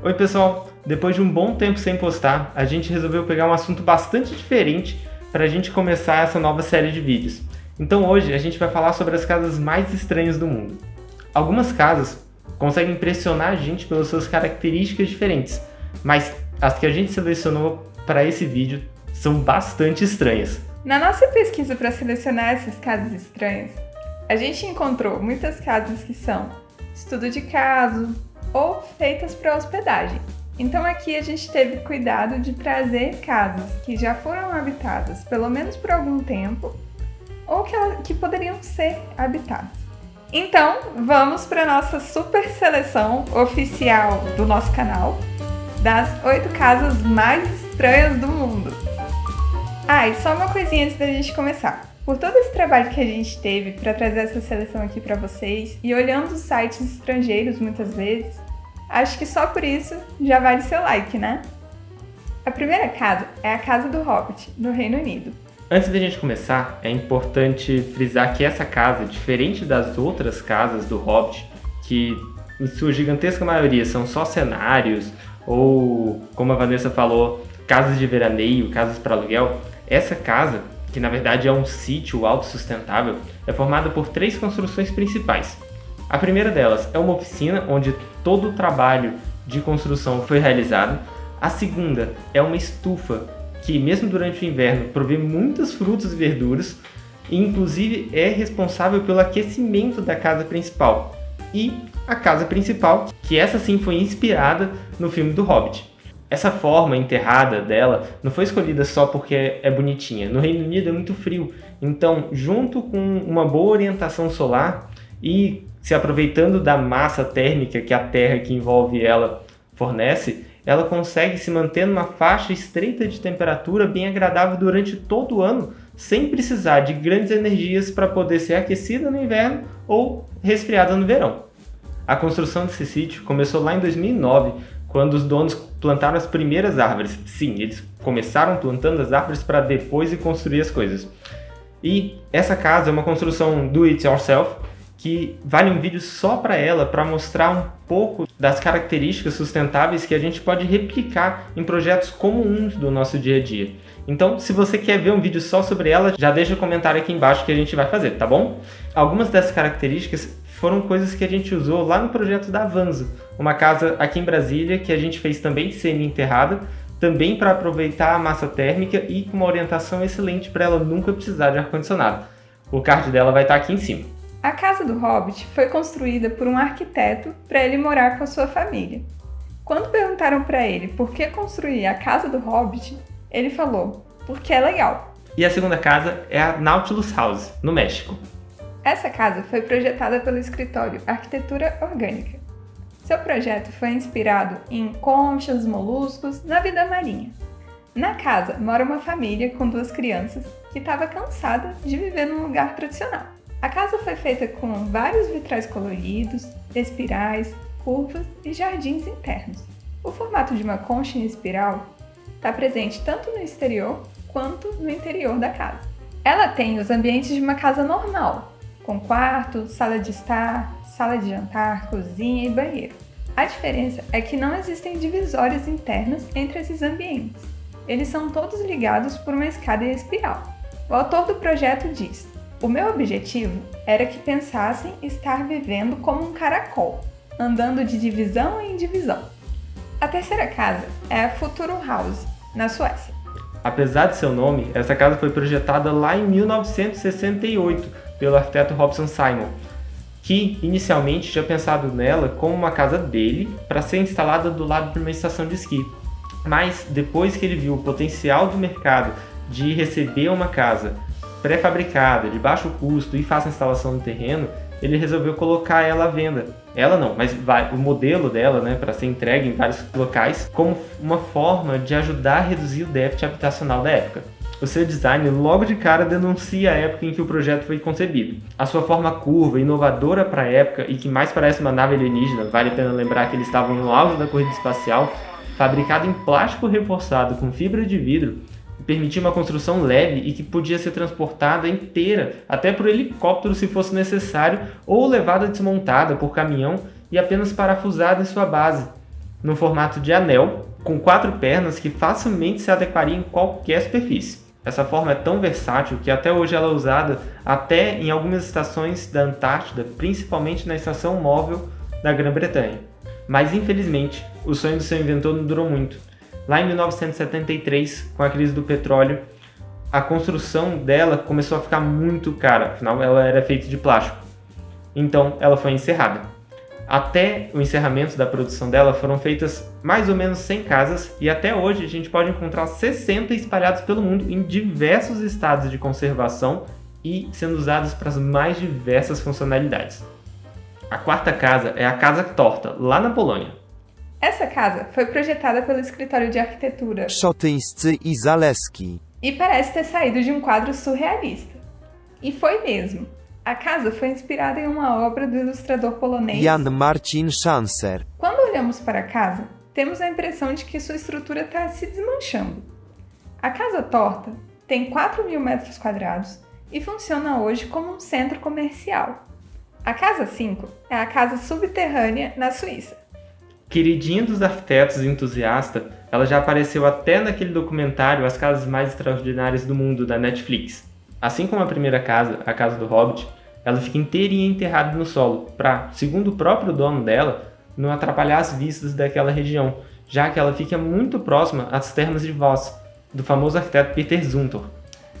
Oi pessoal, depois de um bom tempo sem postar, a gente resolveu pegar um assunto bastante diferente para a gente começar essa nova série de vídeos. Então hoje a gente vai falar sobre as casas mais estranhas do mundo. Algumas casas conseguem impressionar a gente pelas suas características diferentes, mas as que a gente selecionou para esse vídeo são bastante estranhas. Na nossa pesquisa para selecionar essas casas estranhas, a gente encontrou muitas casas que são estudo de caso, ou feitas para hospedagem. Então aqui a gente teve cuidado de trazer casas que já foram habitadas pelo menos por algum tempo ou que, que poderiam ser habitadas. Então vamos para nossa super seleção oficial do nosso canal das oito casas mais estranhas do mundo. Ah, e só uma coisinha antes da gente começar. Por todo esse trabalho que a gente teve para trazer essa seleção aqui para vocês e olhando os sites estrangeiros muitas vezes, acho que só por isso já vale seu like, né? A primeira casa é a Casa do Hobbit, no Reino Unido. Antes da gente começar, é importante frisar que essa casa, diferente das outras casas do Hobbit, que em sua gigantesca maioria são só cenários, ou, como a Vanessa falou, casas de veraneio, casas para aluguel, essa casa que na verdade é um sítio autossustentável, é formada por três construções principais. A primeira delas é uma oficina onde todo o trabalho de construção foi realizado. A segunda é uma estufa que, mesmo durante o inverno, provê muitas frutas e verduras e, inclusive, é responsável pelo aquecimento da casa principal. E a casa principal, que essa sim foi inspirada no filme do Hobbit. Essa forma enterrada dela não foi escolhida só porque é bonitinha. No Reino Unido é muito frio, então junto com uma boa orientação solar e se aproveitando da massa térmica que a terra que envolve ela fornece, ela consegue se manter numa faixa estreita de temperatura bem agradável durante todo o ano, sem precisar de grandes energias para poder ser aquecida no inverno ou resfriada no verão. A construção desse sítio começou lá em 2009, quando os donos plantaram as primeiras árvores. Sim, eles começaram plantando as árvores para depois construir as coisas. E essa casa é uma construção do it yourself, que vale um vídeo só para ela, para mostrar um pouco das características sustentáveis que a gente pode replicar em projetos comuns do nosso dia a dia. Então, se você quer ver um vídeo só sobre ela, já deixa o um comentário aqui embaixo que a gente vai fazer, tá bom? Algumas dessas características foram coisas que a gente usou lá no projeto da Avanzo, uma casa aqui em Brasília que a gente fez também semi-enterrada, também para aproveitar a massa térmica e com uma orientação excelente para ela nunca precisar de ar-condicionado. O card dela vai estar tá aqui em cima. A casa do Hobbit foi construída por um arquiteto para ele morar com a sua família. Quando perguntaram para ele por que construir a casa do Hobbit, ele falou, porque é legal. E a segunda casa é a Nautilus House, no México. Essa casa foi projetada pelo escritório Arquitetura Orgânica. Seu projeto foi inspirado em conchas, moluscos, na vida marinha. Na casa mora uma família com duas crianças que estava cansada de viver num lugar tradicional. A casa foi feita com vários vitrais coloridos, espirais, curvas e jardins internos. O formato de uma concha em espiral está presente tanto no exterior quanto no interior da casa. Ela tem os ambientes de uma casa normal, com quarto, sala de estar, sala de jantar, cozinha e banheiro. A diferença é que não existem divisórias internas entre esses ambientes. Eles são todos ligados por uma escada em espiral. O autor do projeto diz: O meu objetivo era que pensassem estar vivendo como um caracol, andando de divisão em divisão. A terceira casa é a Futuro House, na Suécia. Apesar de seu nome, essa casa foi projetada lá em 1968 pelo arquiteto Robson Simon, que inicialmente tinha pensado nela como uma casa dele para ser instalada do lado de uma estação de esqui. Mas depois que ele viu o potencial do mercado de receber uma casa pré-fabricada, de baixo custo e fácil instalação no terreno, ele resolveu colocar ela à venda. Ela não, mas o modelo dela, né, para ser entregue em vários locais, como uma forma de ajudar a reduzir o déficit habitacional da época. O seu design logo de cara denuncia a época em que o projeto foi concebido. A sua forma curva, inovadora para a época e que mais parece uma nave alienígena, vale a pena lembrar que eles estavam no auge da corrida espacial, fabricado em plástico reforçado com fibra de vidro, permitia uma construção leve e que podia ser transportada inteira, até por helicóptero se fosse necessário, ou levada desmontada por caminhão e apenas parafusada em sua base. no formato de anel, com quatro pernas que facilmente se adequaria em qualquer superfície. Essa forma é tão versátil que até hoje ela é usada até em algumas estações da Antártida, principalmente na estação móvel da Grã-Bretanha. Mas infelizmente, o sonho do seu inventor não durou muito. Lá em 1973, com a crise do petróleo, a construção dela começou a ficar muito cara, afinal ela era feita de plástico. Então ela foi encerrada. Até o encerramento da produção dela foram feitas mais ou menos 100 casas e até hoje a gente pode encontrar 60 espalhados pelo mundo em diversos estados de conservação e sendo usadas para as mais diversas funcionalidades. A quarta casa é a Casa Torta, lá na Polônia. Essa casa foi projetada pelo escritório de arquitetura Szotyńscy i Zaleski. e parece ter saído de um quadro surrealista. E foi mesmo. A casa foi inspirada em uma obra do ilustrador polonês. Jan Marcin Schanzer. Quando olhamos para a casa, temos a impressão de que sua estrutura está se desmanchando. A casa torta tem 4 mil metros quadrados e funciona hoje como um centro comercial. A Casa 5 é a casa subterrânea na Suíça. Queridinha dos arquitetos e entusiasta, ela já apareceu até naquele documentário As Casas Mais Extraordinárias do Mundo, da Netflix. Assim como a primeira casa, a Casa do Hobbit, ela fica inteirinha enterrada no solo, para, segundo o próprio dono dela, não atrapalhar as vistas daquela região, já que ela fica muito próxima às termas de Voss, do famoso arquiteto Peter Zumthor.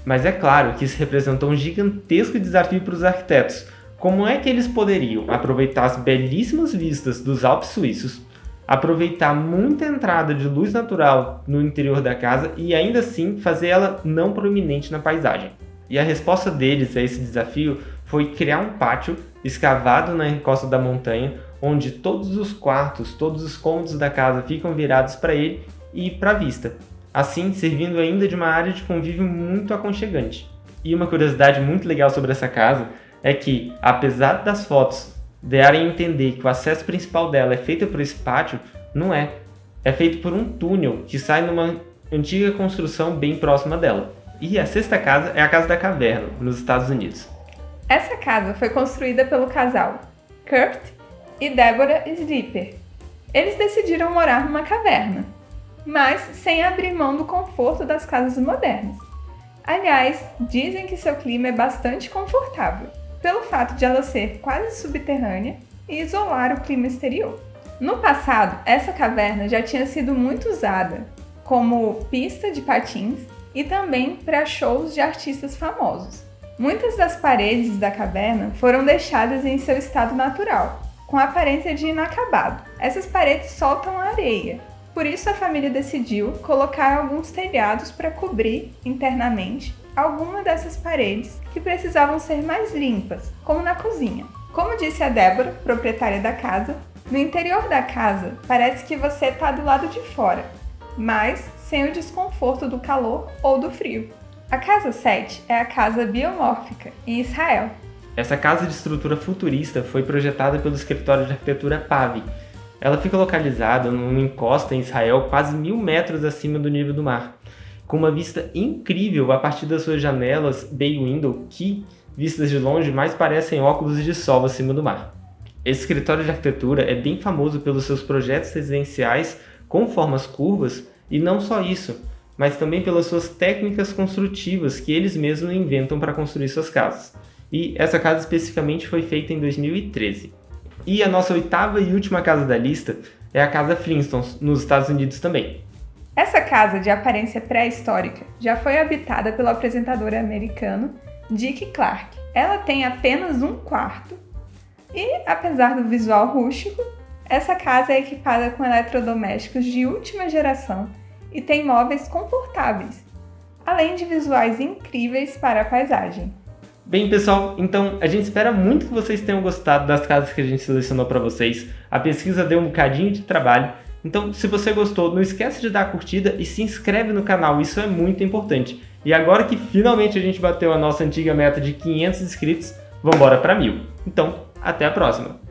Mas é claro que isso representou um gigantesco desafio para os arquitetos, como é que eles poderiam aproveitar as belíssimas vistas dos Alpes suíços, aproveitar muita entrada de luz natural no interior da casa e ainda assim fazer ela não proeminente na paisagem? E a resposta deles a esse desafio foi criar um pátio escavado na encosta da montanha, onde todos os quartos, todos os cômodos da casa ficam virados para ele e para a vista, assim servindo ainda de uma área de convívio muito aconchegante. E uma curiosidade muito legal sobre essa casa é que, apesar das fotos darem a entender que o acesso principal dela é feito por esse pátio, não é. É feito por um túnel que sai numa antiga construção bem próxima dela. E a sexta casa é a Casa da Caverna, nos Estados Unidos. Essa casa foi construída pelo casal Kurt e Deborah Slipper. Eles decidiram morar numa caverna, mas sem abrir mão do conforto das casas modernas. Aliás, dizem que seu clima é bastante confortável pelo fato de ela ser quase subterrânea e isolar o clima exterior. No passado, essa caverna já tinha sido muito usada como pista de patins e também para shows de artistas famosos. Muitas das paredes da caverna foram deixadas em seu estado natural, com aparência de inacabado. Essas paredes soltam areia, por isso a família decidiu colocar alguns telhados para cobrir internamente alguma dessas paredes que precisavam ser mais limpas, como na cozinha. Como disse a Débora, proprietária da casa, no interior da casa parece que você está do lado de fora, mas sem o desconforto do calor ou do frio. A casa 7 é a casa biomórfica, em Israel. Essa casa de estrutura futurista foi projetada pelo escritório de arquitetura Pavi. Ela fica localizada numa encosta em Israel quase mil metros acima do nível do mar com uma vista incrível a partir das suas janelas bay window que, vistas de longe, mais parecem óculos de sol acima do mar. Esse escritório de arquitetura é bem famoso pelos seus projetos residenciais com formas curvas e não só isso, mas também pelas suas técnicas construtivas que eles mesmos inventam para construir suas casas. E essa casa especificamente foi feita em 2013. E a nossa oitava e última casa da lista é a Casa Flintstones, nos Estados Unidos também. Essa casa de aparência pré-histórica já foi habitada pelo apresentador americano Dick Clark. Ela tem apenas um quarto e, apesar do visual rústico, essa casa é equipada com eletrodomésticos de última geração e tem móveis confortáveis, além de visuais incríveis para a paisagem. Bem, pessoal, então a gente espera muito que vocês tenham gostado das casas que a gente selecionou para vocês. A pesquisa deu um bocadinho de trabalho, então, se você gostou, não esquece de dar a curtida e se inscreve no canal, isso é muito importante. E agora que finalmente a gente bateu a nossa antiga meta de 500 inscritos, vamos embora para mil. Então, até a próxima!